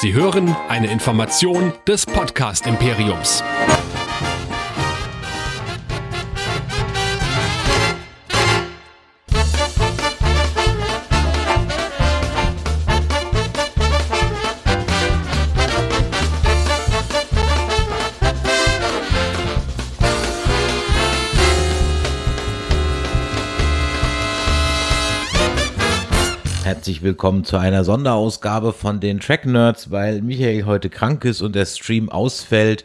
Sie hören eine Information des Podcast Imperiums. Herzlich willkommen zu einer Sonderausgabe von den Track Nerds, weil Michael heute krank ist und der Stream ausfällt,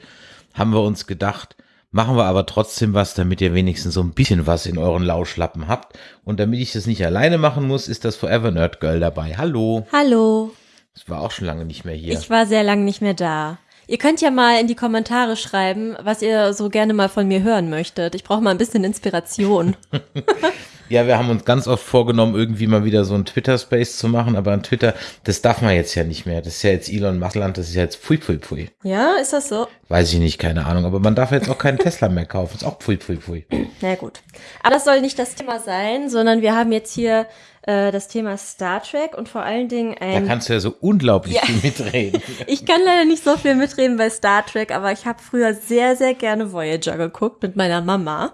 haben wir uns gedacht, machen wir aber trotzdem was, damit ihr wenigstens so ein bisschen was in euren Lauschlappen habt. Und damit ich das nicht alleine machen muss, ist das Forever Nerd Girl dabei. Hallo. Hallo. Ich war auch schon lange nicht mehr hier. Ich war sehr lange nicht mehr da. Ihr könnt ja mal in die Kommentare schreiben, was ihr so gerne mal von mir hören möchtet. Ich brauche mal ein bisschen Inspiration. Ja, wir haben uns ganz oft vorgenommen, irgendwie mal wieder so ein Twitter-Space zu machen, aber an Twitter, das darf man jetzt ja nicht mehr. Das ist ja jetzt Elon Muskland, das ist ja jetzt pfui, pfui, pfui. Ja, ist das so? Weiß ich nicht, keine Ahnung, aber man darf jetzt auch keinen Tesla mehr kaufen. Ist auch pfui, pfui, pfui. Na gut. Aber das soll nicht das Thema sein, sondern wir haben jetzt hier äh, das Thema Star Trek und vor allen Dingen Da ein. kannst du ja so unglaublich Ja. viel mitreden. Ich kann leider nicht so viel mitreden bei Star Trek, aber ich habe früher sehr, sehr gerne Voyager geguckt mit meiner Mama.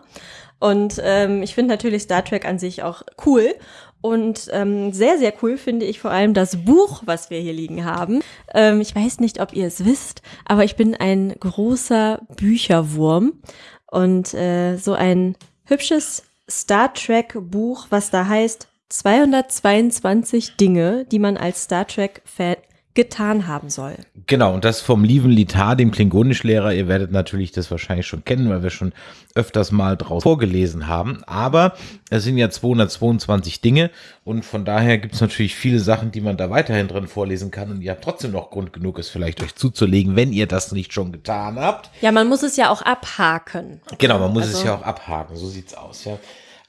Und ähm, ich finde natürlich Star Trek an sich auch cool. Und ähm, sehr, sehr cool finde ich vor allem das Buch, was wir hier liegen haben. Ähm, ich weiß nicht, ob ihr es wisst, aber ich bin ein großer Bücherwurm. Und äh, so ein hübsches Star Trek Buch, was da heißt 222 Dinge, die man als Star Trek-Fan getan haben soll. Genau, und das vom lieben Litar, dem Klingonischlehrer. Ihr werdet natürlich das wahrscheinlich schon kennen, weil wir schon öfters mal draus vorgelesen haben. Aber es sind ja 222 Dinge und von daher gibt es natürlich viele Sachen, die man da weiterhin drin vorlesen kann. Und ihr habt trotzdem noch Grund genug, es vielleicht euch zuzulegen, wenn ihr das nicht schon getan habt. Ja, man muss es ja auch abhaken. Genau, man muss es Also- ja auch abhaken, so sieht's aus, ja.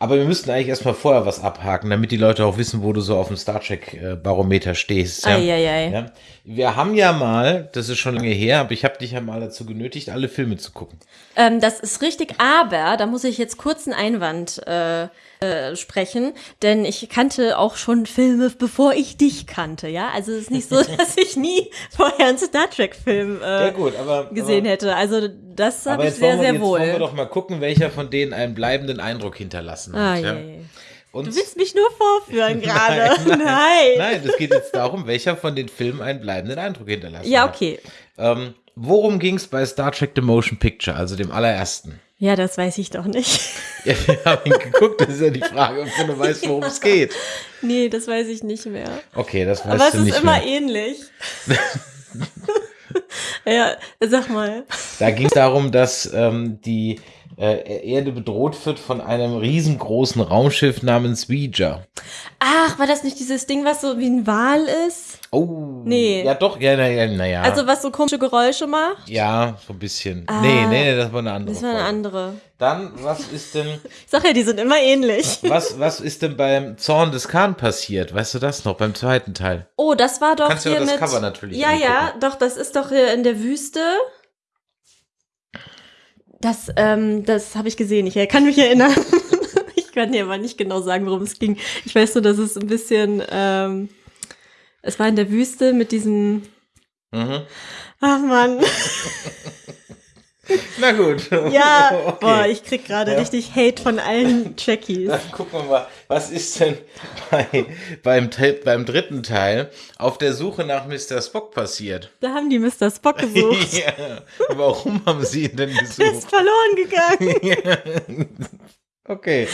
Aber wir müssten eigentlich erstmal vorher was abhaken, damit die Leute auch wissen, wo du so auf dem Star Trek-Barometer stehst. Ja. Eieiei. Ja. Wir haben ja mal, das ist schon lange her, aber ich habe dich ja mal dazu genötigt, alle Filme zu gucken. Ähm, das ist richtig, aber da muss ich jetzt kurz einen Einwand äh, äh, sprechen, denn ich kannte auch schon Filme, bevor ich dich kannte, ja? Also es ist nicht so, dass ich nie vorher einen Star Trek-Film äh, Ja gut, aber gesehen aber, hätte. Also das habe ich jetzt, sehr, wollen wir, sehr jetzt wollen wir wohl. doch mal gucken, welcher von denen einen bleibenden Eindruck hinterlassen Ah, hat. ja. je. Und Du willst mich nur vorführen gerade. Nein, Nein. Nein, es geht jetzt darum, welcher von den Filmen einen bleibenden Eindruck hinterlassen Ja, hat. okay. Ähm, worum ging es bei Star Trek The Motion Picture, also dem allerersten? Ja, das weiß ich doch nicht. Ja, wir haben ihn geguckt, das ist ja die Frage, ob du weißt, worum es geht. nee, das weiß ich nicht mehr. Okay, das weißt Aber es du ist nicht immer mehr. ähnlich. ja, sag mal. Da ging es darum, dass ähm, die äh, Erde bedroht wird von einem riesengroßen Raumschiff namens Ouija. Ach, war das nicht dieses Ding, was so wie ein Wal ist? Oh. Nee. Ja, doch, ja, naja, naja. Also was so komische Geräusche macht? ja, so ein bisschen. Ah. nee, nee, das war eine andere. Das war eine Folge. andere. Dann, was ist denn, Ich sag ja, die sind immer ähnlich. was, was ist denn beim Zorn des Khan passiert? Weißt du das noch, beim zweiten Teil? Oh, das war doch Kannst du hier ja das mit. Cover natürlich ja, ja, angucken. doch, das ist doch hier in der Wüste. Das, ähm, das habe ich gesehen. Ich kann mich erinnern. ich kann dir aber nicht genau sagen, worum es ging. Ich weiß nur, dass es ein bisschen, ähm, es war in der Wüste mit diesem, Mhm. ach Mann, Na gut. ja, okay. boah, ich krieg gerade Ja. richtig Hate von allen Jackies. Dann gucken wir mal, was ist denn bei, beim, beim dritten Teil auf der Suche nach Mr. Spock passiert? Da haben die Mr. Spock gesucht. ja. Warum haben sie ihn denn Der ist gesucht? verloren gegangen. okay.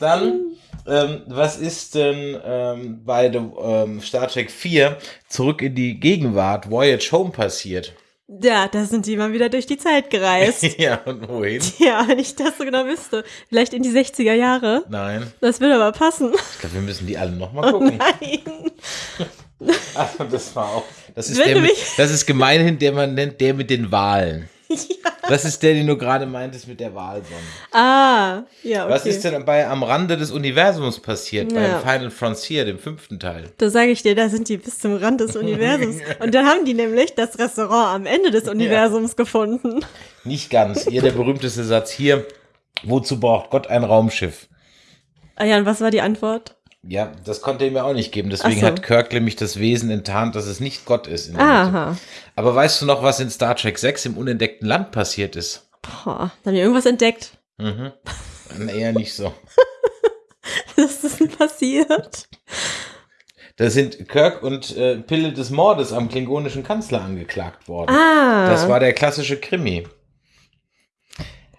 Dann, ähm, was ist denn ähm, bei dem, ähm, Star Trek 4 zurück in die Gegenwart, Voyage Home passiert? Ja, da sind die mal wieder durch die Zeit gereist. ja, und wohin? Ja, wenn ich das so genau wüsste. Vielleicht in die 60er Jahre. Nein. Das würde aber passen. Ich glaube, wir müssen die alle nochmal Oh gucken. nein. Also das war auch. Das ist, Wenn der mit, das ist gemeinhin, der man nennt, der mit den Wahlen. Das ist der, den du gerade meintest mit der Wahlsonne. Ah, ja, okay. Was ist denn bei Am Rande des Universums passiert, Ja. beim Final Frontier, dem fünften Teil? Da sage ich dir, da sind die bis zum Rand des Universums. Und dann haben die nämlich das Restaurant am Ende des Universums gefunden. Nicht ganz. Hier der berühmteste Satz hier. Wozu braucht Gott ein Raumschiff? Ah ja, und was war die Antwort? Ja, das konnte er mir auch nicht geben. Deswegen so. hat Kirk nämlich das Wesen enttarnt, dass es nicht Gott ist. Aha. Aber weißt du noch, was in Star Trek 6 im unentdeckten Land passiert ist? Boah, da haben wir irgendwas entdeckt. Mhm. Eher nicht so. Was ist denn passiert? Da sind Kirk und äh, Pille des Mordes am klingonischen Kanzler angeklagt worden. Ah. Das war der klassische Krimi.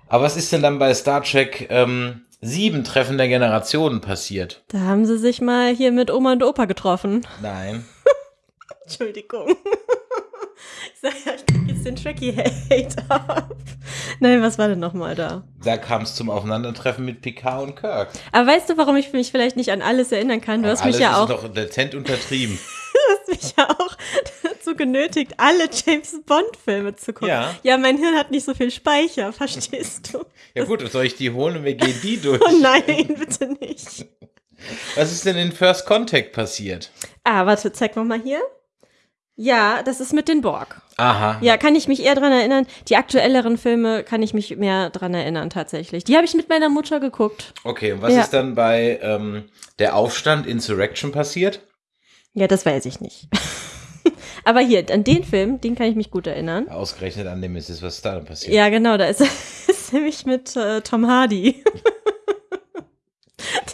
Aber was ist denn dann bei Star Trek ähm, 7 Treffen der Generationen passiert? Da haben sie sich mal hier mit Oma und Opa getroffen. Nein. Entschuldigung. Ich sag ja, ich krieg jetzt den Tracky-Hate ab. Nein, was war denn nochmal da? Da kam es zum Aufeinandertreffen mit Picard und Kirk. Aber weißt du, warum ich mich vielleicht nicht an alles erinnern kann? Du hast mich Alles ja auch, ist doch latent untertrieben. hast mich ja auch dazu genötigt, alle James Bond-Filme zu gucken. Ja. ja, mein Hirn hat nicht so viel Speicher, verstehst du? Ja gut, soll ich die holen und wir gehen die durch? Oh nein, bitte nicht. Was ist denn in First Contact passiert? Ah, warte, zeig noch mal hier. Ja, das ist mit den Borg. Aha. Ja, kann ich mich eher dran erinnern. Die aktuelleren Filme kann ich mich mehr dran erinnern, tatsächlich. Die habe ich mit meiner Mutter geguckt. Okay, und was Ja. ist dann bei ähm, der Aufstand Insurrection passiert? Ja, das weiß ich nicht. Aber hier, an den Film, den kann ich mich gut erinnern. Ausgerechnet an dem ist es, was da passiert. Ja, genau, da ist, ist nämlich mit äh, Tom Hardy.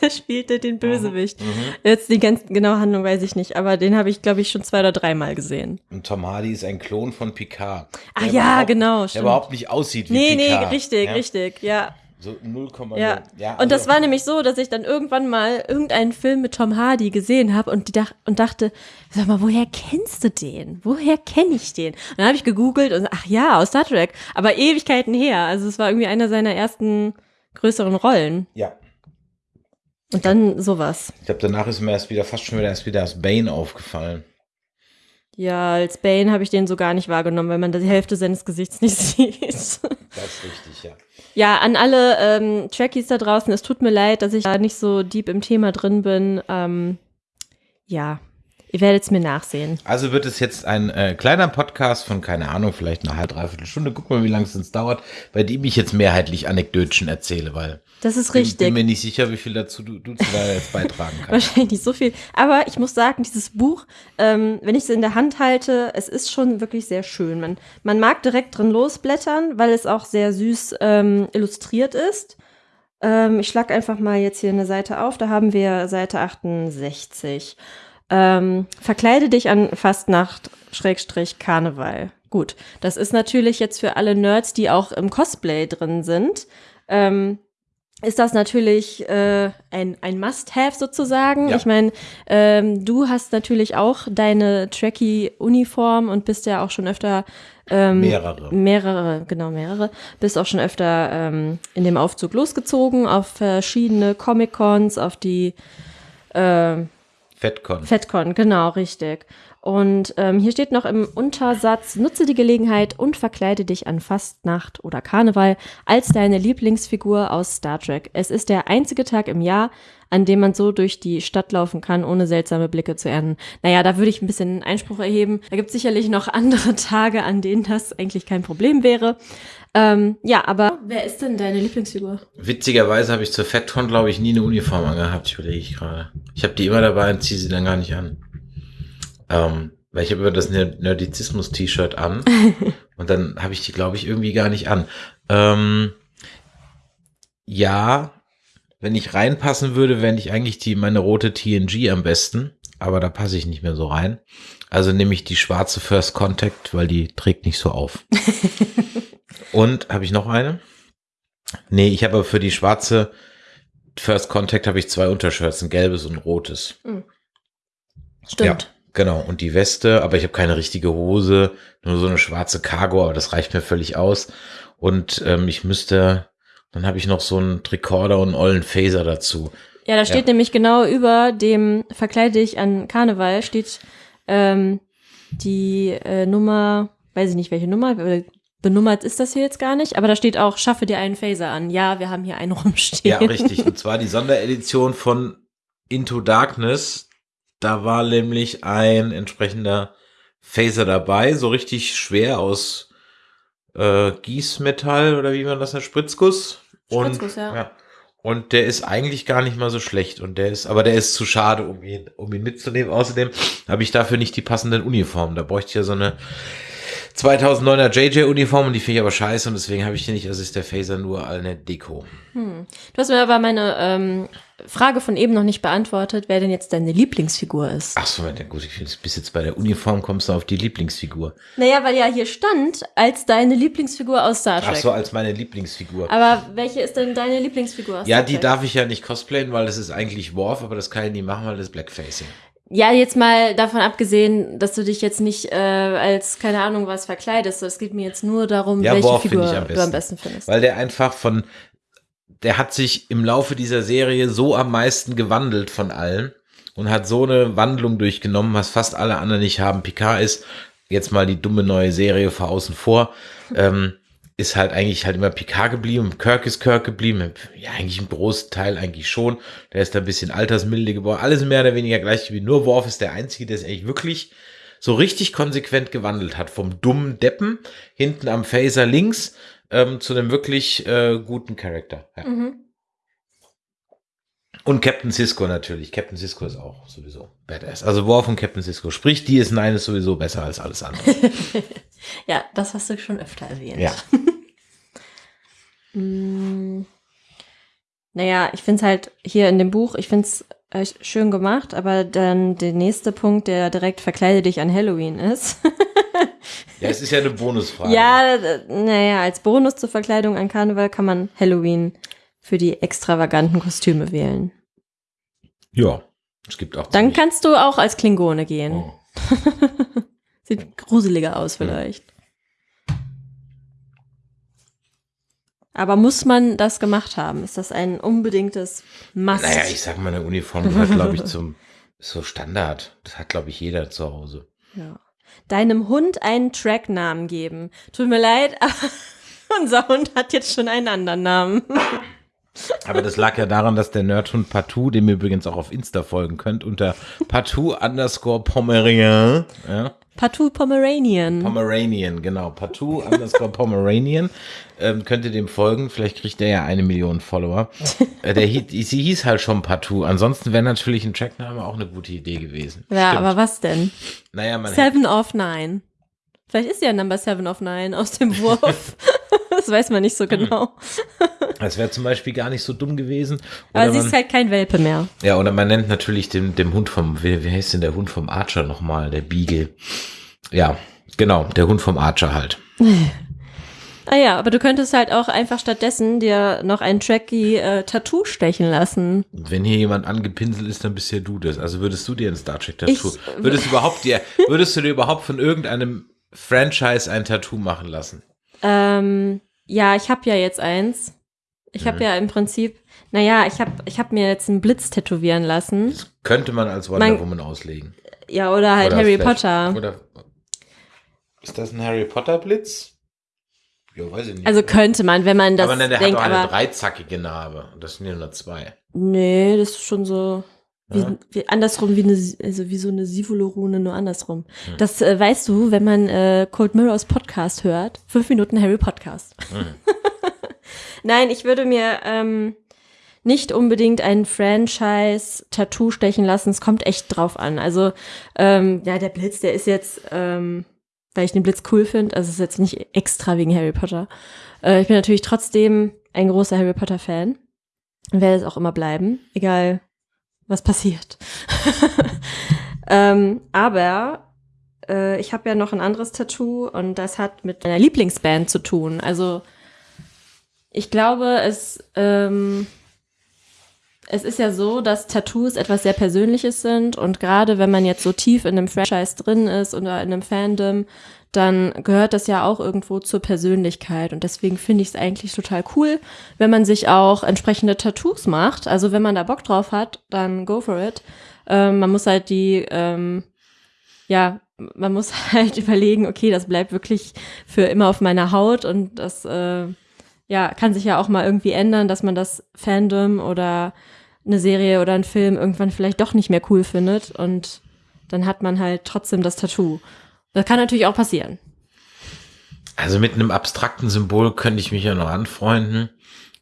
Der spielte den Bösewicht. Mhm. Jetzt die ganz genaue Handlung weiß ich nicht, aber den habe ich, glaube ich, schon zwei oder dreimal gesehen. Und Tom Hardy ist ein Klon von Picard. Ah ja, genau, Der stimmt. überhaupt nicht aussieht wie Nee, Picard. nee, richtig, ja? richtig, ja. So 0,0. Ja. ja und das also- war nämlich so, dass ich dann irgendwann mal irgendeinen Film mit Tom Hardy gesehen habe und, dach und dachte, sag mal, woher kennst du den? Woher kenne ich den? Und dann habe ich gegoogelt und ach ja, aus Star Trek, aber Ewigkeiten her. Also es war irgendwie einer seiner ersten größeren Rollen. Ja. Und dann sowas. Ich glaube, danach ist mir erst wieder, fast schon wieder erst wieder als Bane aufgefallen. Ja, als Bane habe ich den so gar nicht wahrgenommen, weil man die Hälfte seines Gesichts nicht sieht. Das ist richtig, ja. Ja, an alle ähm, Trekkies da draußen, es tut mir leid, dass ich da nicht so deep im Thema drin bin. Ähm, ja, ihr werdet es mir nachsehen. Also wird es jetzt ein äh, kleiner Podcast von, keine Ahnung, vielleicht eine halbe, dreiviertel Stunde. Guck mal, wie lange es uns dauert, bei dem ich jetzt mehrheitlich Anekdötchen erzähle, weil Das ist ich bin, richtig. mir nicht sicher, wie viel dazu du, du zu da jetzt beitragen kannst. Wahrscheinlich nicht so viel. Aber ich muss sagen, dieses Buch, ähm, wenn ich es in der Hand halte, es ist schon wirklich sehr schön. Man, man mag direkt drin losblättern, weil es auch sehr süß ähm, illustriert ist. Ähm, ich schlag einfach mal jetzt hier eine Seite auf. Da haben wir Seite 68. Ähm, verkleide dich an Fastnacht, Schrägstrich, Karneval. Gut, das ist natürlich jetzt für alle Nerds, die auch im Cosplay drin sind. Ähm, ist das natürlich äh, ein, ein Must-Have sozusagen. Ja. Ich meine, ähm, du hast natürlich auch deine Trekkie-Uniform und bist ja auch schon öfter ähm, Mehrere. mehrere, genau mehrere, bist auch schon öfter ähm, in dem Aufzug losgezogen auf verschiedene Comic-Cons, auf die ähm, FedCon. FedCon, genau, richtig. Und ähm, hier steht noch im Untersatz, nutze die Gelegenheit und verkleide dich an Fastnacht oder Karneval als deine Lieblingsfigur aus Star Trek. Es ist der einzige Tag im Jahr, an dem man so durch die Stadt laufen kann, ohne seltsame Blicke zu ernten. Naja, da würde ich ein bisschen Einspruch erheben. Da gibt es sicherlich noch andere Tage, an denen das eigentlich kein Problem wäre. Ähm, ja, aber wer ist denn deine Lieblingsfigur? Witzigerweise habe ich zur FedCon, glaube ich, nie eine Uniform angehabt, ich überlege ich gerade. Ich habe die immer dabei und ziehe sie dann gar nicht an. Ähm, weil ich habe immer das Ner- Nerdizismus-T-Shirt an und dann habe ich die, glaube ich, irgendwie gar nicht an. Ähm, ja, wenn ich reinpassen würde, wäre ich eigentlich die meine rote TNG am besten, aber da passe ich nicht mehr so rein. Also nehme ich die schwarze First Contact, weil die trägt nicht so auf. und habe ich noch eine? Nee, ich habe aber für die schwarze First Contact habe ich zwei Untershirts, ein gelbes und ein rotes. Ja, genau. Und die Weste, aber ich habe keine richtige Hose, nur so eine schwarze Cargo, aber das reicht mir völlig aus. Und ähm, ich müsste, dann habe ich noch so einen Tricorder und einen ollen Phaser dazu. Ja, da steht Ja. nämlich genau über dem Verkleide dich an Karneval steht ähm, die äh, Nummer, weiß ich nicht welche Nummer, benummert ist das hier jetzt gar nicht, aber da steht auch, schaffe dir einen Phaser an. Ja, wir haben hier einen rumstehen. Ja, richtig. Und zwar die Sonderedition von Into Darkness. Da war nämlich ein entsprechender Phaser dabei, so richtig schwer aus äh, Gießmetall oder wie man das nennt, Spritzguss. Und, Spritzguss, ja. Und der ist eigentlich gar nicht mal so schlecht. Und der ist, aber der ist zu schade, um ihn, um ihn mitzunehmen. Außerdem habe ich dafür nicht die passenden Uniformen. Da bräuchte ich ja so eine 2009er JJ-Uniform und die finde ich aber scheiße und deswegen habe ich die nicht. Also ist der Phaser nur eine Deko. Hm. Du hast mir aber meine ähm, Frage von eben noch nicht beantwortet, wer denn jetzt deine Lieblingsfigur ist. Ach so, gut, ich finde, bis jetzt bei der Uniform kommst du auf die Lieblingsfigur. Naja, weil ja hier stand, als deine Lieblingsfigur aus Star Trek. Ach so, als meine Lieblingsfigur. Aber welche ist denn deine Lieblingsfigur aus Ja, Star die Trek? darf ich ja nicht cosplayen, weil das ist eigentlich Worf, aber das kann ich nie machen, weil das ist Blackfacing. Ja, jetzt mal davon abgesehen, dass du dich jetzt nicht äh, als, keine Ahnung, was verkleidest. Es geht mir jetzt nur darum, Ja, welche Figur am du am besten. besten findest. Weil der einfach von, der hat sich im Laufe dieser Serie so am meisten gewandelt von allen und hat so eine Wandlung durchgenommen, was fast alle anderen nicht haben. Picard ist jetzt mal die dumme neue Serie vor außen vor, ähm, ist halt eigentlich halt immer Picard geblieben. Kirk ist Kirk geblieben. Ja, eigentlich im großen Teil eigentlich schon. Der ist da ein bisschen altersmilde geworden. Alles mehr oder weniger gleich wie nur Worf ist der Einzige, der es eigentlich wirklich so richtig konsequent gewandelt hat. Vom dummen Deppen hinten am Phaser links ähm, zu einem wirklich äh, guten Charakter. Ja. Mhm. Und Captain Cisco natürlich. Captain Cisco ist auch sowieso badass. Also Worf und Captain Cisco. Sprich, die ist Nine ist sowieso besser als alles andere. Ja, das hast du schon öfter erwähnt. ja. Naja, ich finde es halt hier in dem Buch, ich finde es äh, schön gemacht, aber dann der nächste Punkt, der direkt verkleide dich an Halloween ist. Ja, es ist ja eine Bonusfrage. ja, naja, als Bonus zur Verkleidung an Karneval kann man Halloween für die extravaganten Kostüme wählen. Ja. Es gibt auch. Dann kannst du auch als Klingone gehen. Oh. Sieht gruseliger aus vielleicht. Aber muss man das gemacht haben? Ist das ein unbedingtes Must? Naja, ich sag mal, eine Uniform gehört, glaube ich, zum so Standard. Das hat, glaube ich, jeder zu Hause. ja. Deinem Hund einen Tracknamen geben. Tut mir leid, aber unser Hund hat jetzt schon einen anderen Namen. Aber das lag ja daran, dass der Nerdhund Patou, dem ihr übrigens auch auf Insta folgen könnt, unter Patou underscore Pomeranian, ja, Patou Pomeranian. Pomeranian, genau, Patou underscore Pomeranian, ähm, könnt ihr dem folgen, vielleicht kriegt der ja eine Million Follower. Äh, der hieß, sie hieß halt schon Patou, ansonsten wäre natürlich ein Trackname auch eine gute Idee gewesen. ja, Stimmt. aber was denn? Naja, man Seven of Nine. Vielleicht ist ja Number Seven of Nine aus dem Wurf. Das weiß man nicht so genau. das wäre zum Beispiel gar nicht so dumm gewesen. Aber Oder sie man, ist halt kein Welpe mehr. ja, oder man nennt natürlich dem, dem Hund vom, wie, wie heißt denn der Hund vom Archer nochmal, der Beagle. Ja, genau, der Hund vom Archer halt. Ah ja, aber du könntest halt auch einfach stattdessen dir noch ein tracky äh, Tattoo stechen lassen. Wenn hier jemand angepinselt ist, dann bist ja du das. Also würdest du dir ein Star Trek Tattoo, Ich- würdest du überhaupt dir, würdest du dir überhaupt von irgendeinem Franchise ein Tattoo machen lassen? Ähm, ja, ich habe ja jetzt eins. Ich habe Mhm. ja im Prinzip, naja, ich habe ich hab mir jetzt einen Blitz tätowieren lassen. Das könnte man als Wonder Mein- Woman auslegen. Ja, oder halt Oder Harry Potter. Oder ist das ein Harry Potter Blitz? Ja, weiß ich nicht. Also könnte man, wenn man das aber nein, der denkt, hat doch eine aber dreizackige Narbe. Und Das sind ja nur zwei. nee, das ist schon so wie, wie andersrum wie eine also wie so eine Sivolo-Rune, nur andersrum. Hm. Das äh, weißt du, wenn man äh, Cold Mirrors Podcast hört, fünf Minuten Harry Podcast. Hm. Nein, ich würde mir ähm, nicht unbedingt ein Franchise-Tattoo stechen lassen. Es kommt echt drauf an. Also, ähm, ja, der Blitz, der ist jetzt, ähm, weil ich den Blitz cool finde, also es ist jetzt nicht extra wegen Harry Potter. Äh, ich bin natürlich trotzdem ein großer Harry Potter-Fan und werde es auch immer bleiben, egal was passiert. ähm, aber äh, ich habe ja noch ein anderes Tattoo und das hat mit meiner Lieblingsband zu tun. Also ich glaube, es, ähm, es ist ja so, dass Tattoos etwas sehr Persönliches sind und gerade wenn man jetzt so tief in einem Franchise drin ist oder in einem Fandom, dann gehört das ja auch irgendwo zur Persönlichkeit und deswegen finde ich es eigentlich total cool, wenn man sich auch entsprechende Tattoos macht. Also wenn man da Bock drauf hat, dann go for it. Ähm, man muss halt die, ähm, ja, man muss halt überlegen, okay, das bleibt wirklich für immer auf meiner Haut und das, äh, ja, kann sich ja auch mal irgendwie ändern, dass man das Fandom oder eine Serie oder einen Film irgendwann vielleicht doch nicht mehr cool findet und dann hat man halt trotzdem das Tattoo. Das kann natürlich auch passieren. Also mit einem abstrakten Symbol könnte ich mich ja noch anfreunden.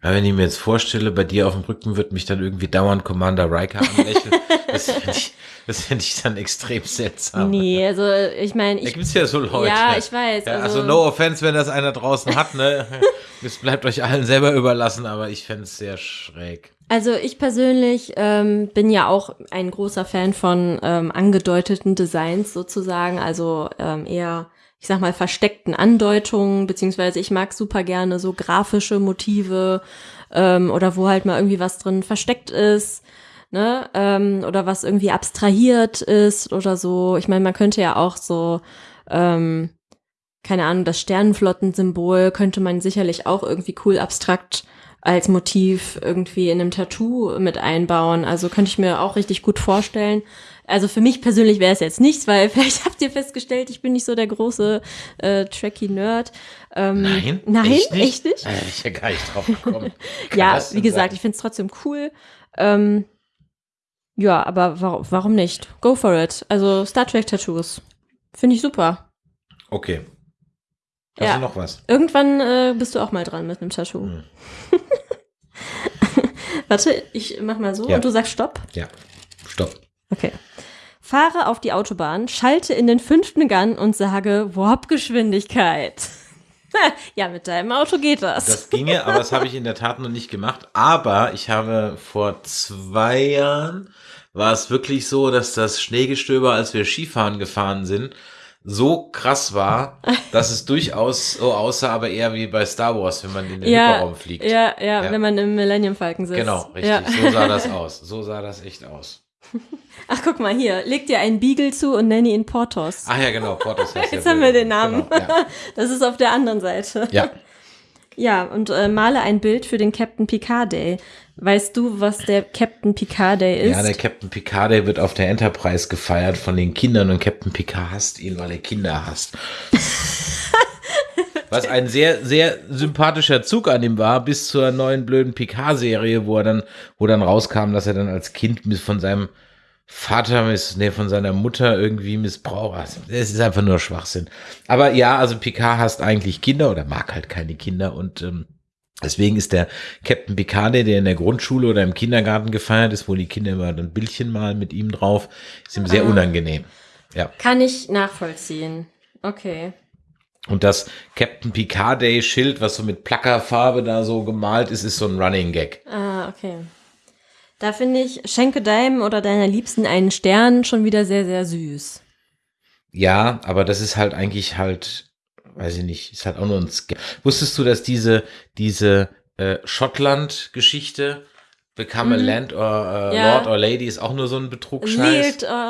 Aber wenn ich mir jetzt vorstelle, bei dir auf dem Rücken wird mich dann irgendwie dauernd Commander Riker anlächeln, das finde ich, das finde ich dann extrem seltsam. Nee, also ich meine, Da ich. gibt's ja so Leute. Ja, ich weiß, Ja, also, also- no offense, wenn das einer draußen hat, ne? Das bleibt euch allen selber überlassen, aber ich fände es sehr schräg. Also ich persönlich ähm, bin ja auch ein großer Fan von ähm, angedeuteten Designs sozusagen, also ähm, eher, ich sag mal, versteckten Andeutungen, beziehungsweise ich mag super gerne so grafische Motive ähm, oder wo halt mal irgendwie was drin versteckt ist, ne, ähm, oder was irgendwie abstrahiert ist oder so. Ich meine, man könnte ja auch so, ähm, keine Ahnung, das Sternenflottensymbol könnte man sicherlich auch irgendwie cool abstrakt als Motiv irgendwie in einem Tattoo mit einbauen. Also könnte ich mir auch richtig gut vorstellen. Also für mich persönlich wäre es jetzt nichts, weil vielleicht habt ihr festgestellt, ich bin nicht so der große äh, Tracky-Nerd. Ähm, Nein? Nein, Echt nicht? echt nicht? Hätte ich ja gar nicht drauf gekommen. Ja, wie gesagt, sein? ich finde es trotzdem cool. Ähm, ja, aber warum, warum nicht? Go for it. Also Star Trek Tattoos. Finde ich super. Okay. Hast Ja. noch was? Irgendwann äh, bist du auch mal dran mit einem Tattoo. Hm. Warte, ich mach mal so Ja. und du sagst Stopp. Ja. Stopp. Okay. Fahre auf die Autobahn, schalte in den fünften Gun und sage Warp-Geschwindigkeit. ja, mit deinem Auto geht das. Das ginge, aber das habe ich in der Tat noch nicht gemacht. Aber ich habe vor zwei Jahren war es wirklich so, dass das Schneegestöber, als wir Skifahren gefahren sind, so krass war, dass es durchaus so aussah, aber eher wie bei Star Wars, wenn man in den ja, Hyperraum fliegt. ja, ja, Ja. wenn man im Millennium Falcon sitzt. Genau, richtig. Ja. So sah das aus. So sah das echt aus. Ach, guck mal hier, leg dir einen Beagle zu und nenne ihn Portos. Ach ja, genau. Portos Jetzt ja haben wir den Namen. Genau. Das ist auf der anderen Seite. ja. Ja, und äh, male ein Bild für den Captain Picard Day. Weißt du, was der Captain Picard Day ist? Ja, der Captain Picard, der wird auf der Enterprise gefeiert von den Kindern und Captain Picard hasst ihn, weil er Kinder hasst. Was ein sehr, sehr sympathischer Zug an ihm war, bis zur neuen blöden Picard-Serie, wo er dann, wo dann rauskam, dass er dann als Kind von seinem Vater, miss, nee, von seiner Mutter irgendwie missbraucht. Also, Es ist einfach nur Schwachsinn. Aber ja, also Picard hasst eigentlich Kinder oder mag halt keine Kinder und ähm, Deswegen ist der Captain Picard, der in der Grundschule oder im Kindergarten gefeiert ist, wo die Kinder immer ein Bildchen malen mit ihm drauf, ist ihm sehr Ah. unangenehm. Ja. Kann ich nachvollziehen. Okay. Und das Captain Picard Day Schild, was so mit Plackerfarbe da so gemalt ist, ist so ein Running Gag. Ah, okay. Da finde ich, schenke deinem oder deiner Liebsten einen Stern schon wieder sehr, sehr süß. Ja, aber das ist halt eigentlich halt, weiß ich nicht, ist halt auch nur ein Sk Wusstest du, dass diese, diese äh, Schottland-Geschichte Become a Mhm. Land or äh, Ja. Lord or Lady ist auch nur so ein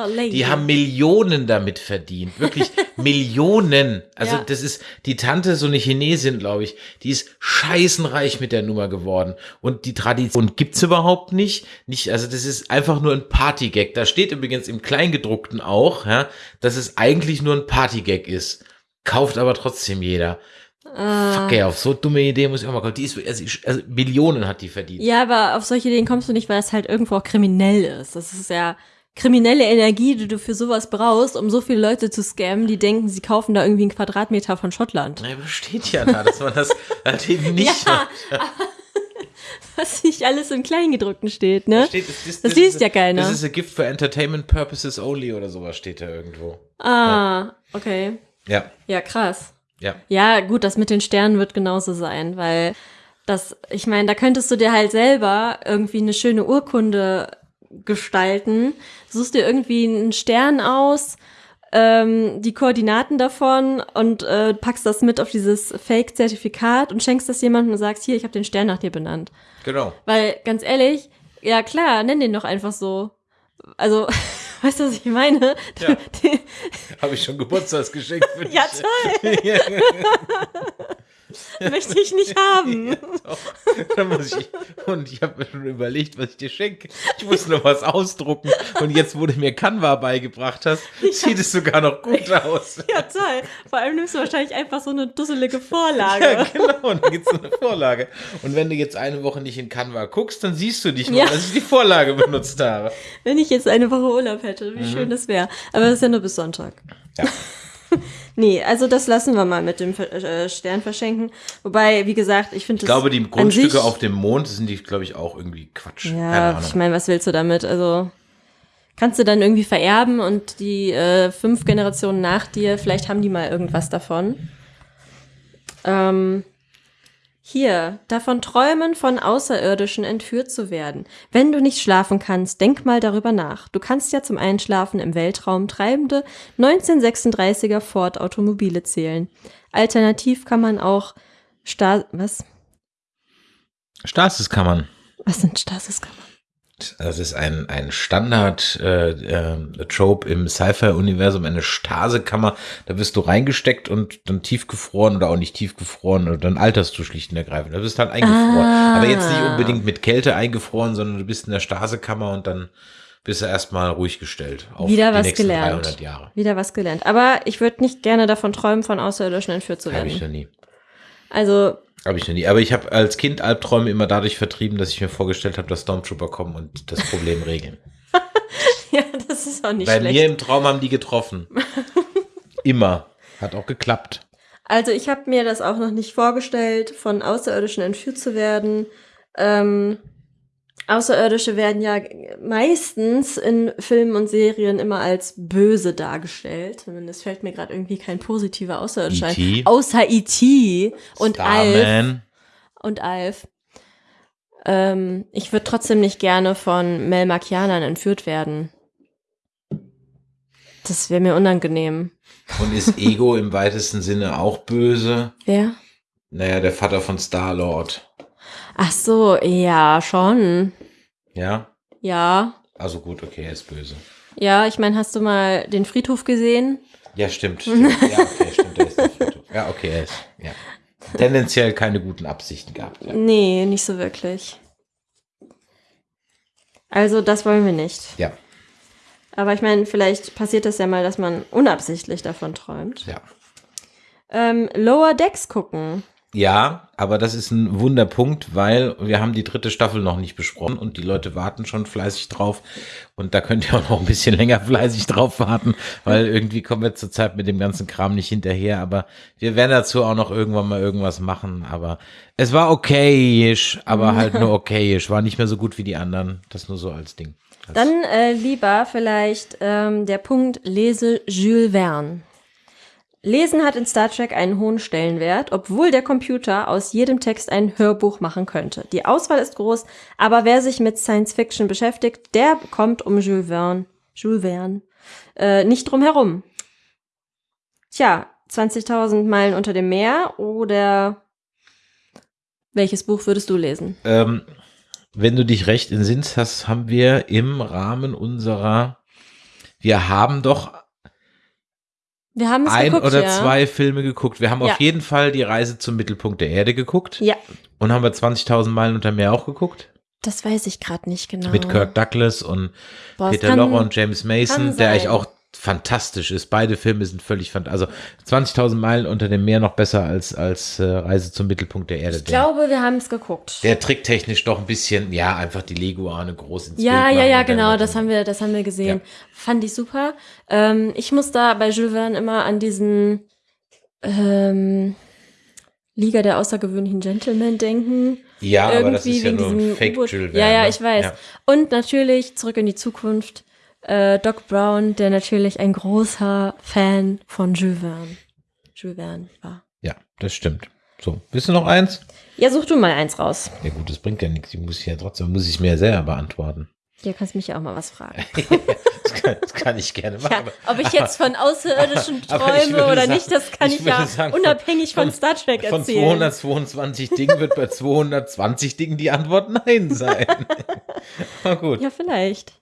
Lady. Die haben Millionen damit verdient. Wirklich Millionen. Also Ja. das ist die Tante, so eine Chinesin, glaube ich, die ist scheißenreich mit der Nummer geworden. Und die Tradition gibt's überhaupt nicht. nicht. Also das ist einfach nur ein Partygag. Da steht übrigens im Kleingedruckten auch, ja, dass es eigentlich nur ein Partygag ist. Kauft aber trotzdem jeder. Fuck ey, auf so dumme Idee muss ich auch mal kommen. Die ist, also, also Millionen hat die verdient. Ja, aber auf solche Ideen kommst du nicht, weil es halt irgendwo auch kriminell ist. Das ist ja kriminelle Energie, die du für sowas brauchst, um so viele Leute zu scammen, die denken, sie kaufen da irgendwie einen Quadratmeter von Schottland. Ja, aber steht ja da, dass man das halt eben nicht Ja, Was nicht alles im Kleingedruckten steht, ne? Steht, das, das, Das das liest ja keiner. Das ist a gift for entertainment purposes only oder sowas steht da irgendwo. Ah, okay. Ja, Ja, krass. Ja. Ja, gut, das mit den Sternen wird genauso sein, weil das, ich meine, da könntest du dir halt selber irgendwie eine schöne Urkunde gestalten, suchst dir irgendwie einen Stern aus, ähm, die Koordinaten davon und äh, packst das mit auf dieses Fake-Zertifikat und schenkst das jemandem und sagst, hier, ich habe den Stern nach dir benannt. Genau. Weil, ganz ehrlich, ja klar, nenn den doch einfach so. Also, weißt du, was ich meine? Ja. Habe ich schon Geburtstagsgeschenk für dich. ja, toll, möchte ich nicht haben. Doch. Dann muss ich, und ich habe mir schon überlegt, was ich dir schenke. Ich muss noch was ausdrucken. Und jetzt, wo du mir Canva beigebracht hast, sieht es sogar noch gut aus. Ja, toll. Vor allem nimmst du wahrscheinlich einfach so eine dusselige Vorlage. Ja, genau, und dann gibt's so eine Vorlage. Und wenn du jetzt eine Woche nicht in Canva guckst, dann siehst du nicht mal, Ja. dass ich die Vorlage benutzt habe. Wenn ich jetzt eine Woche Urlaub hätte, wie schön das wäre. Aber das ist ja nur bis Sonntag. Ja. Nee, also das lassen wir mal mit dem äh, Stern verschenken. Wobei, wie gesagt, ich finde Ich glaube, die Grundstücke auf dem Mond sind die, glaube ich, auch irgendwie Quatsch. Ja, ich meine, was willst du damit? Also kannst du dann irgendwie vererben und die äh, fünf Generationen nach dir, vielleicht haben die mal irgendwas davon. Ähm, hier, davon träumen, von Außerirdischen entführt zu werden. Wenn du nicht schlafen kannst, denk mal darüber nach. Du kannst ja zum Einschlafen im Weltraum treibende 1936er Ford Automobile zählen. Alternativ kann man auch Sta was? Stasiskammern. Was sind Stasiskammern? Das ist ein, ein Standard-Trope äh, äh, im Sci-Fi-Universum, eine Stasekammer. Da wirst du reingesteckt und dann tiefgefroren oder auch nicht tiefgefroren und dann alterst du schlicht und ergreifend. Da bist halt eingefroren. Ah. Aber jetzt nicht unbedingt mit Kälte eingefroren, sondern du bist in der Stasekammer und dann bist du erstmal ruhig gestellt. Wieder was gelernt. Wieder was gelernt. Aber ich würde nicht gerne davon träumen, von Außerirdischen entführt zu werden. Habe ich noch nie. Also habe ich noch nie. Aber ich habe als Kind Albträume immer dadurch vertrieben, dass ich mir vorgestellt habe, dass Stormtrooper kommen und das Problem regeln. ja, das ist auch nicht Bei schlecht. mir im Traum haben die getroffen. immer. Hat auch geklappt. Also ich habe mir das auch noch nicht vorgestellt, von Außerirdischen entführt zu werden. Ähm, Außerirdische werden ja meistens in Filmen und Serien immer als böse dargestellt. Zumindest fällt mir gerade irgendwie kein positiver Außerirdischer ein. E.T.. Außer E.T. und Alf. Und Alf. Ähm, ich würde trotzdem nicht gerne von Melmakianern entführt werden. Das wäre mir unangenehm. Und ist Ego im weitesten Sinne auch böse? Wer? Naja, der Vater von Star-Lord. Ach so, ja, schon. Ja? Ja. Also gut, okay, er ist böse. Ja, ich meine, hast du mal den Friedhof gesehen? Ja, stimmt. stimmt. Ja, okay, stimmt. Er ist der Friedhof. Ja, okay, er ist. Ja. Tendenziell keine guten Absichten gehabt. Ja. Nee, nicht so wirklich. Also, das wollen wir nicht. ja, Aber ich meine, vielleicht passiert es ja mal, dass man unabsichtlich davon träumt. ja. Ähm, Lower Decks gucken. Ja, aber das ist ein Wunderpunkt, weil wir haben die dritte Staffel noch nicht besprochen und die Leute warten schon fleißig drauf. Und da könnt ihr auch noch ein bisschen länger fleißig drauf warten, weil irgendwie kommen wir zurzeit mit dem ganzen Kram nicht hinterher. Aber wir werden dazu auch noch irgendwann mal irgendwas machen. Aber es war okayisch, aber halt nur okayisch. War nicht mehr so gut wie die anderen. Das nur so als Ding. Als Dann äh, lieber vielleicht ähm, der Punkt lese Jules Verne. Lesen hat in Star Trek einen hohen Stellenwert, obwohl der Computer aus jedem Text ein Hörbuch machen könnte. Die Auswahl ist groß, aber wer sich mit Science Fiction beschäftigt, der kommt um Jules Verne, Jules Verne äh, nicht drum herum. Tja, 20.000 Meilen unter dem Meer oder welches Buch würdest du lesen? Ähm, wenn du dich recht entsinnst hast, haben wir im Rahmen unserer, wir haben doch Wir haben es ein geguckt, oder ja. zwei Filme geguckt. Wir haben Ja. auf jeden Fall die Reise zum Mittelpunkt der Erde geguckt. Ja, Und haben wir 20.000 Meilen unter Meer auch geguckt? das weiß ich gerade nicht genau. Mit Kirk Douglas und Boah, Peter Lorre und James Mason, der eigentlich auch fantastisch ist. Beide Filme sind völlig fantastisch. Also 20.000 Meilen unter dem Meer noch besser als, als äh, Reise zum Mittelpunkt der Erde. Ich glaube, wir haben es geguckt. der, tricktechnisch doch ein bisschen, ja, einfach die Leguane groß ins Ja, Bild ja, ja, genau, das haben wir, das haben wir gesehen. Ja. Fand ich super. Ähm, ich muss da bei Jules Verne immer an diesen ähm, Liga der außergewöhnlichen Gentlemen denken. Ja, aber das Irgendwie ist ja nur diesem Fake. Jules Ja, Verne, ja, ne? ich weiß. Ja. Und natürlich zurück in die Zukunft. Äh, Doc Brown, der natürlich ein großer Fan von Jules Verne, Jules Verne war. ja, das stimmt. So, willst du noch eins? Ja, such du mal eins raus. Ja gut, das bringt ja nichts. Ich muss ja trotzdem, muss ich mir ja selber beantworten. Hier kannst mich ja auch mal was fragen. Das kann, das kann ich gerne machen. Ja, ob ich jetzt von Außerirdischen träume oder sagen- nicht, das kann ich ich, ja sagen, von- unabhängig von, Star Trek Von erzählen. 222 Dingen wird bei 220 Dingen die Antwort Nein sein. Na gut. Ja, vielleicht.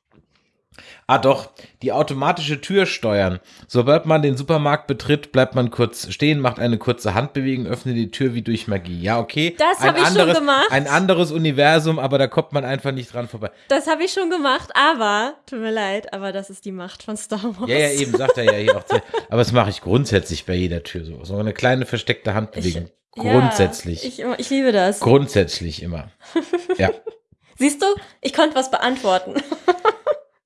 Ah doch, die automatische Tür steuern. Sobald man den Supermarkt betritt, bleibt man kurz stehen, macht eine kurze Handbewegung, öffnet die Tür wie durch Magie. Ja, okay. Das Ein hab ich schon anderes- gemacht. Ein anderes Universum, aber da kommt man einfach nicht dran vorbei. Das habe ich schon gemacht, aber, tut mir leid, aber das ist die Macht von Star Wars. Ja, ja, eben, sagt er ja hier auch. Aber das mache ich grundsätzlich bei jeder Tür so. So eine kleine versteckte Handbewegung. Grundsätzlich. Ja, ich, ich liebe das. Grundsätzlich immer. Ja. Siehst du, ich konnte was beantworten.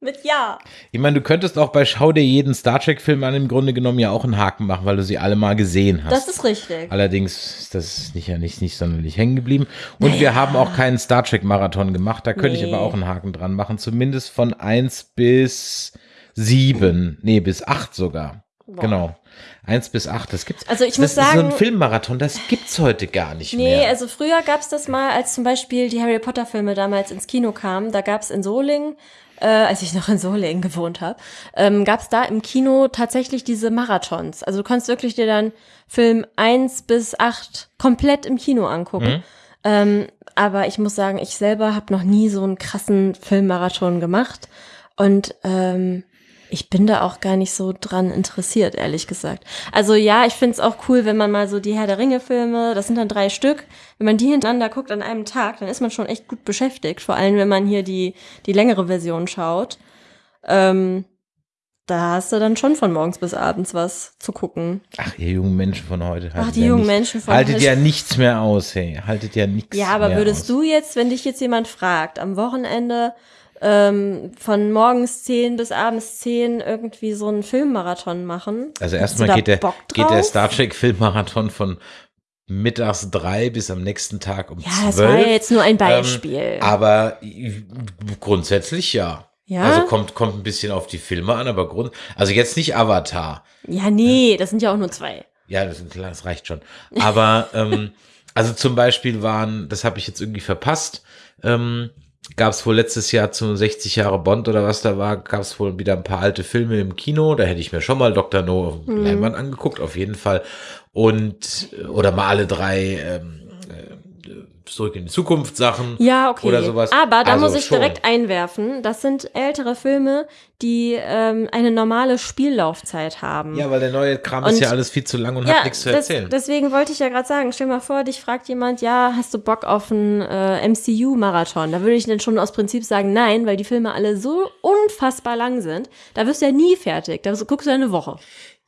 Mit Ja. Ich meine, du könntest auch bei Schau dir jeden Star Trek-Film an im Grunde genommen ja auch einen Haken machen, weil du sie alle mal gesehen hast. Das ist richtig. Allerdings ist das nicht, ja nicht, nicht sonderlich hängen geblieben. Und wir haben auch keinen Star Trek-Marathon gemacht. Da könnte ich Nee. aber auch einen Haken dran machen. Zumindest von 1 bis 7. Nee, bis 8 sogar. Genau. 1 bis 8. Das gibt's. Also ich muss ist so ein sagen- Filmmarathon, das gibt's heute gar nicht Nee, mehr. also früher gab's das mal, als zum Beispiel die Harry Potter Filme damals ins Kino kamen. Da gab's in Solingen, äh, als ich noch in Solingen gewohnt habe, ähm, gab's da im Kino tatsächlich diese Marathons. Also du konntest wirklich dir dann Film 1 bis 8 komplett im Kino angucken. Ähm, aber ich muss sagen, ich selber habe noch nie so einen krassen Filmmarathon gemacht. Und ähm, ich bin da auch gar nicht so dran interessiert, ehrlich gesagt. Also ja, ich find's auch cool, wenn man mal so die Herr der Ringe-Filme, das sind dann drei Stück, wenn man die hintereinander guckt an einem Tag, dann ist man schon echt gut beschäftigt. Vor allem, wenn man hier die, die längere Version schaut. Ähm, da hast du dann schon von morgens bis abends was zu gucken. Ach, ihr jungen Menschen von heute. Ach, haltet die ja jungen nicht- Menschen von Haltet heute. ja nichts mehr aus, hey. Haltet ja nichts Ja, aber mehr würdest aus. du jetzt, wenn dich jetzt jemand fragt, am Wochenende ähm, von morgens 10 bis abends 10 irgendwie so einen Filmmarathon machen? Also erstmal geht der, geht der? Star Trek Filmmarathon von mittags drei bis am nächsten Tag um Ja, zwölf. das war ja jetzt nur ein Beispiel. Ähm, aber grundsätzlich ja. Ja? Also kommt, kommt ein bisschen auf die Filme an, aber Grund, also jetzt nicht Avatar. ja, nee, das sind ja auch nur zwei. Ja, das, das reicht schon. Aber ähm, also zum Beispiel waren, das habe ich jetzt irgendwie verpasst, ähm, gab es wohl letztes Jahr zum 60 Jahre Bond oder was da war, gab es wohl wieder ein paar alte Filme im Kino. Da hätte ich mir schon mal Dr. No auf dem Leinwand angeguckt, auf jeden Fall. Und oder mal alle drei ähm, äh, zurück in die Zukunft Sachen. Ja, okay. Oder sowas. Aber da Also muss ich schon. direkt einwerfen, das sind ältere Filme, die ähm, eine normale Spiellaufzeit haben. Ja, weil der neue Kram Und- ist ja alles viel zu lang und hat nichts zu das, erzählen. deswegen wollte ich ja gerade sagen, stell mal vor, dich fragt jemand, ja, hast du Bock auf einen äh, MCU-Marathon? Da würde ich dann schon aus Prinzip sagen, nein, weil die Filme alle so unfassbar lang sind. Da wirst du ja nie fertig. Da guckst du ja eine Woche.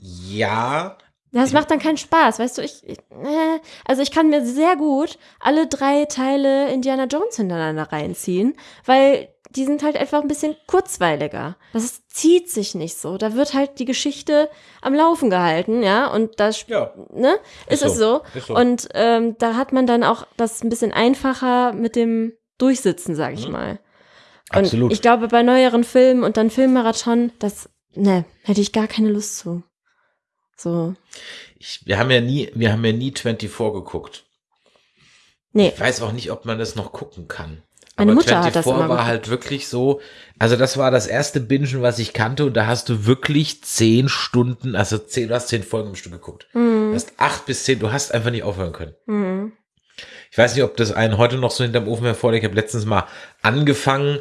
ja, Das macht dann keinen Spaß, weißt du, ich, ich äh, also ich kann mir sehr gut alle drei Teile Indiana Jones hintereinander reinziehen, weil die sind halt einfach ein bisschen kurzweiliger. Das ist, zieht sich nicht so. Da wird halt die Geschichte am Laufen gehalten, ja, und da sp- ja. ne, ist, Ist es so. so. Ist so. Und ähm, da hat man dann auch das ein bisschen einfacher mit dem Durchsitzen, sag ich mal. Und Mhm. Absolut. ich glaube, bei neueren Filmen und dann Filmmarathon, das, ne, hätte ich gar keine Lust zu. So. Ich, wir haben ja nie, wir haben ja nie 24 geguckt. Nee. Ich weiß auch nicht, ob man das noch gucken kann. Meine Aber Mutter hat das 24 war halt wirklich so, also das war das erste Bingen, was ich kannte und da hast du wirklich zehn Stunden, also zehn, du hast zehn Folgen im Stück geguckt. Mhm. Du hast acht bis zehn, du hast einfach nicht aufhören können. Mhm. Ich weiß nicht, ob das einen heute noch so hinterm Ofen hervorliegt. Ich habe letztens mal angefangen,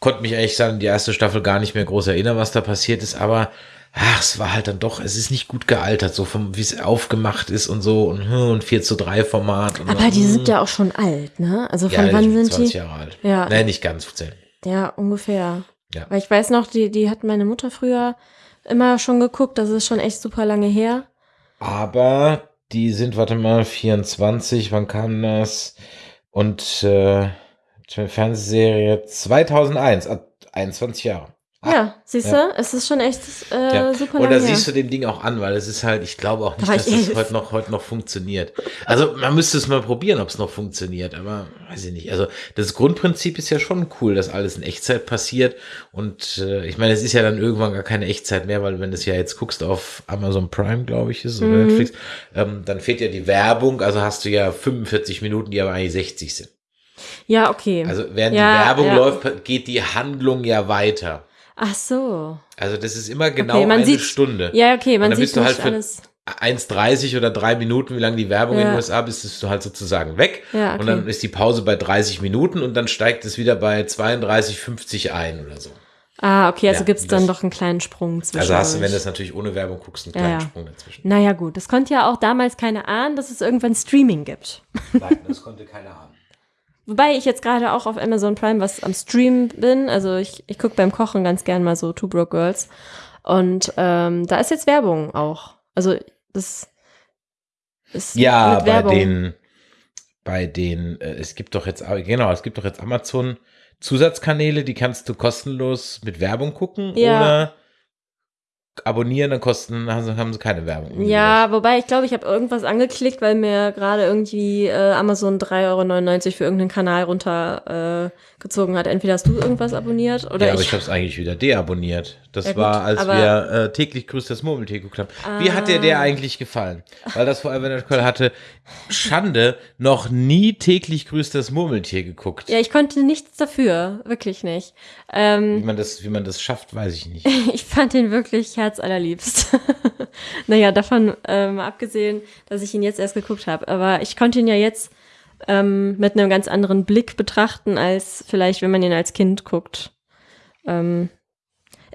konnte mich eigentlich sagen, die erste Staffel gar nicht mehr groß erinnern, was da passiert ist, aber ach, es war halt dann doch, es ist nicht gut gealtert, so vom, wie es aufgemacht ist und so und, hm, und 4 zu 3 Format. Aber die hm. sind ja auch schon alt, ne? Also ja, von wann die sind 20 die? Jahre alt. Ja. Nein, nicht ganz 10. Ja, ungefähr. Ja. Weil ich weiß noch, die, die hat meine Mutter früher immer schon geguckt, das ist schon echt super lange her. Aber die sind, warte mal, 24, wann kam das? Und äh, Fernsehserie 2001, ah, 21 Jahre. Ja, siehst du, es ist schon echt äh. Ja. super da her. siehst du dem Ding auch an, weil es ist halt, ich glaube auch nicht, war dass das elf. heute noch, heute noch funktioniert. Also man müsste es mal probieren, ob es noch funktioniert, aber weiß ich nicht. Also das Grundprinzip ist ja schon cool, dass alles in Echtzeit passiert. Und äh, ich meine, es ist ja dann irgendwann gar keine Echtzeit mehr, weil wenn du es ja jetzt guckst auf Amazon Prime, glaube ich, ist oder Mhm. Netflix, ähm, dann fehlt ja die Werbung, also hast du ja 45 Minuten, die aber eigentlich 60 sind. Ja, okay. Also während Ja, die Werbung ja. läuft, geht die Handlung ja weiter. Ach so. Also das ist immer genau Okay, man eine sieht- Stunde. Ja, okay, man dann sieht bist du nicht halt für- alles. 1,30 oder drei Minuten, wie lange die Werbung in Ja. den USA ist, bist du halt sozusagen weg. Ja, Und dann okay. ist die Pause bei 30 Minuten und dann steigt es wieder bei 32,50 ein oder so. Ah, okay, also Ja, gibt's dann das- doch einen kleinen Sprung zwischen. Also hast du, wenn du das natürlich ohne Werbung guckst, einen Ja, kleinen ja. Sprung dazwischen. Naja, gut, das konnte ja auch damals keiner ahnen, dass es irgendwann Streaming gibt. Nein, das konnte keiner ahnen. Wobei ich jetzt gerade auch auf Amazon Prime was am Stream bin. Also ich, ich gucke beim Kochen ganz gern mal so Two Broke Girls. Und ähm, da ist jetzt Werbung auch. Also das ist Ja, mit bei Werbung. den, bei den, äh, es gibt doch jetzt, genau, es gibt doch jetzt Amazon Zusatzkanäle, die kannst du kostenlos mit Werbung gucken Ja. oder abonnieren, dann kosten, haben sie, keine Werbung. Ja, wobei ich glaube, ich habe irgendwas angeklickt, weil mir gerade irgendwie äh, Amazon 3,99 Euro für irgendeinen Kanal runtergezogen äh, hat. Entweder hast du irgendwas abonniert oder Ja, aber ich. ich habe es eigentlich wieder deabonniert. Das Ja, gut, war, als wir äh, täglich grüßt das Murmeltier geguckt haben. Wie hat dir der Ah. eigentlich gefallen? Weil das Forever Network hatte Schande noch nie täglich grüßt das Murmeltier geguckt. ja, ich konnte nichts dafür, wirklich nicht. Wie Ähm, man das, wie man das schafft, weiß ich nicht. ich fand ihn wirklich herzallerliebst. naja, davon ähm, abgesehen, dass ich ihn jetzt erst geguckt habe. Aber ich konnte ihn ja jetzt ähm, mit einem ganz anderen Blick betrachten, als vielleicht, wenn man ihn als Kind guckt. Ähm,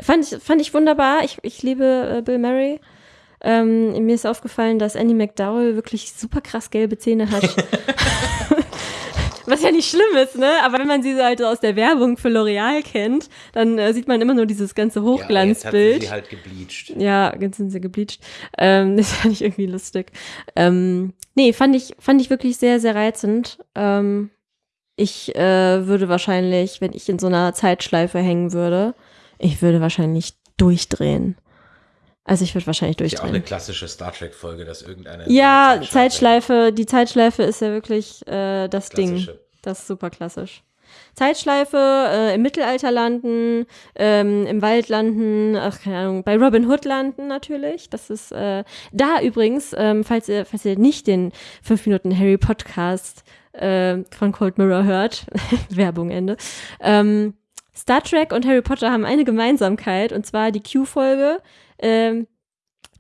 fand, ich, fand ich wunderbar. Ich, ich liebe äh, Bill Murray. Ähm, mir ist aufgefallen, dass Annie McDowell wirklich super krass gelbe Zähne hat. Was ja nicht schlimm ist, ne? Aber wenn man sie so halt aus der Werbung für L'Oreal kennt, dann äh, sieht man immer nur dieses ganze Ja, Hochglanzbild. sie halt gebleached. Ja, jetzt sind sie gebleached. Ähm, das fand ich irgendwie lustig. Ähm, nee, fand ich, fand ich wirklich sehr, sehr reizend. Ähm, ich äh, würde wahrscheinlich, wenn ich in so einer Zeitschleife hängen würde, ich würde wahrscheinlich durchdrehen. Also ich würde wahrscheinlich Ist ja auch eine durchdrehen. klassische Star Trek-Folge, dass irgendeiner. Ja, eine Zeitschleife, die Zeitschleife ist ja wirklich äh, das Ding. Klassische. Das ist super klassisch. Zeitschleife, äh, im Mittelalter landen, ähm, im Wald landen, ach keine Ahnung, bei Robin Hood landen natürlich. Das ist äh, da übrigens, ähm, falls ihr, falls ihr nicht den 5 Minuten Harry Podcast äh, von Cold Mirror hört, Werbung Ende. Ähm, Star Trek und Harry Potter haben eine Gemeinsamkeit und zwar die Q-Folge. Ähm,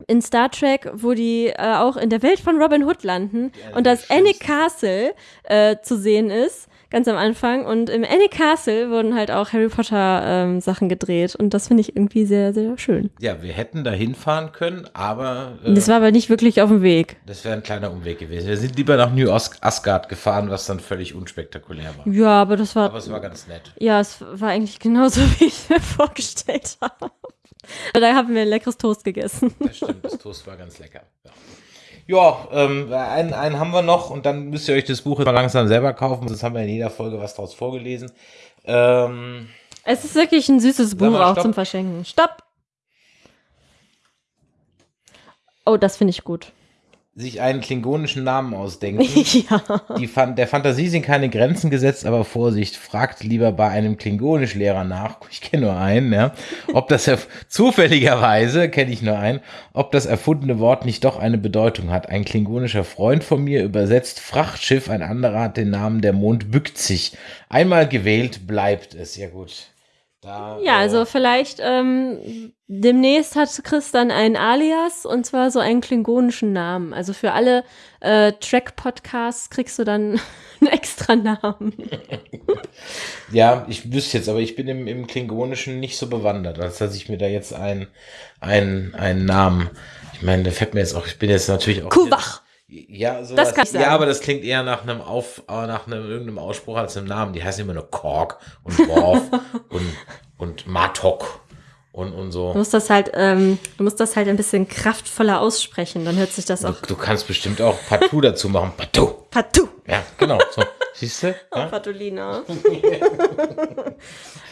in Star Trek, wo die äh, auch in der Welt von Robin Hood landen eine und das schönsten. Castle äh, zu sehen ist, ganz am Anfang. Und im Annie Castle wurden halt auch Harry Potter ähm, Sachen gedreht und das finde ich irgendwie sehr, sehr schön. Ja, wir hätten da hinfahren können, aber äh, Das war aber nicht wirklich auf dem Weg. das wäre ein kleiner Umweg gewesen. Wir sind lieber nach New Os Asgard gefahren, was dann völlig unspektakulär war. Ja, aber das war, Aber es war ganz nett. ja, es war eigentlich genauso, wie ich mir vorgestellt habe. Da haben wir ein leckeres Toast gegessen. Das stimmt, das Toast war ganz lecker. Ja, ja ähm, einen, einen haben wir noch und dann müsst ihr euch das Buch jetzt mal langsam selber kaufen. Sonst haben wir in jeder Folge was draus vorgelesen. Ähm, Es ist wirklich ein süßes Buch mal, auch zum Verschenken. Stopp! Oh, das finde ich gut. Sich einen klingonischen Namen ausdenken. ja. Die Fan der Fantasie sind keine Grenzen gesetzt, aber Vorsicht, fragt lieber bei einem Klingonischlehrer nach, ich kenne nur einen, ja, ob das zufälligerweise, kenne ich nur einen, ob das erfundene Wort nicht doch eine Bedeutung hat. Ein klingonischer Freund von mir übersetzt Frachtschiff, ein anderer hat den Namen Der Mond bückt sich. Einmal gewählt bleibt es. Ja gut. Da, Ja, äh, also vielleicht ähm, demnächst hat Chris dann einen Alias und zwar so einen klingonischen Namen. Also für alle äh, Track-Podcasts kriegst du dann einen extra Namen. Ja, ich wüsste jetzt, aber ich bin im, im Klingonischen nicht so bewandert, als dass ich mir da jetzt einen, einen, einen Namen. Ich meine, der fällt mir jetzt auch, ich bin jetzt natürlich auch. Kuwach. Ja, so Das kann ich sagen. Ja, aber das klingt eher nach einem Auf, äh, nach einem irgendeinem Ausspruch als einem Namen. Die heißen immer nur Kork und Worf und, und Matok und, und Du so. musst das halt, ähm, du musst das halt ein bisschen kraftvoller aussprechen, dann hört sich das Du, auch du kannst bestimmt auch Partout dazu machen. Partout. Patu. Ja, genau. So. Siehst du? Oh, Ja? Patulina. also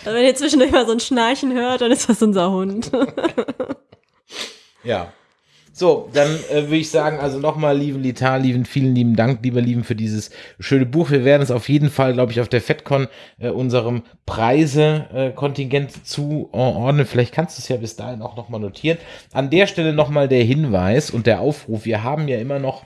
wenn ihr zwischendurch mal so ein Schnarchen hört, dann ist das unser Hund. Ja. So, dann äh, würde ich sagen, also nochmal, lieben Litar, lieben, vielen lieben Dank, lieber Lieben, für dieses schöne Buch. Wir werden es auf jeden Fall, glaube ich, auf der FedCon äh, unserem Preise-Kontingent zuordnen. Vielleicht kannst du es ja bis dahin auch nochmal notieren. An der Stelle nochmal der Hinweis und der Aufruf. Wir haben ja immer noch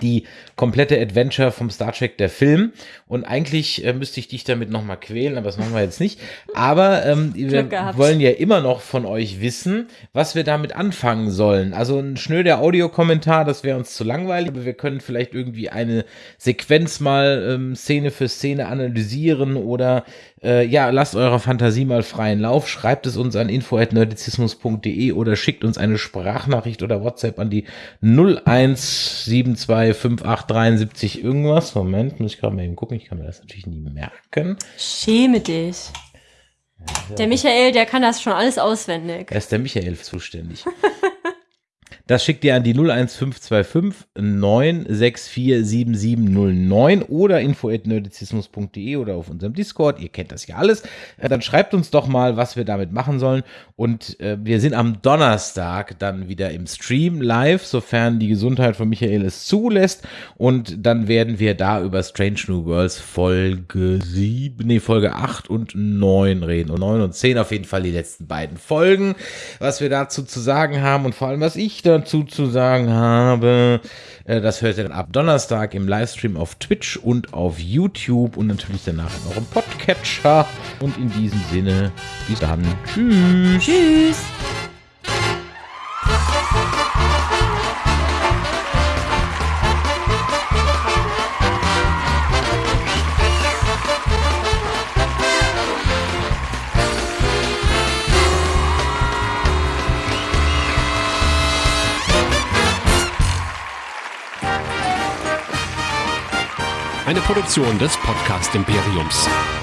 die komplette Adventure vom Star Trek der Film und eigentlich äh, müsste ich dich damit nochmal quälen, aber das machen wir jetzt nicht. Aber ähm, wir wollen ja immer noch von euch wissen, was wir damit anfangen sollen. Also ein schnöder Audiokommentar, das wäre uns zu langweilig, aber wir können vielleicht irgendwie eine Sequenz mal ähm, Szene für Szene analysieren oder äh, ja, lasst eurer Fantasie mal freien Lauf, schreibt es uns an info.nerdizismus.de oder schickt uns eine Sprachnachricht oder WhatsApp an die 01725873 irgendwas. Moment, muss ich gerade mal eben gucken, ich kann mir das natürlich nie merken. Schäme dich. Der Michael, der kann das schon alles auswendig. Da ist der Michael zuständig. Das schickt ihr an die 01525 964 7709 oder info.nerdizismus.de oder auf unserem Discord. Ihr kennt das ja alles. Äh, dann schreibt uns doch mal, was wir damit machen sollen. Und äh, wir sind am Donnerstag dann wieder im Stream live, sofern die Gesundheit von Michael es zulässt. Und dann werden wir da über Strange New Worlds Folge 7, nee, Folge 8 und 9 reden. Und 9 und 10 auf jeden Fall die letzten beiden Folgen, was wir dazu zu sagen haben und vor allem, was ich dazu zu sagen habe. Äh, das hört ihr dann ab Donnerstag im Livestream auf Twitch und auf YouTube und natürlich danach in eurem Podcatcher. Und in diesem Sinne, bis dann. Tschüss. Tschüss. Produktion des Podcast Imperiums.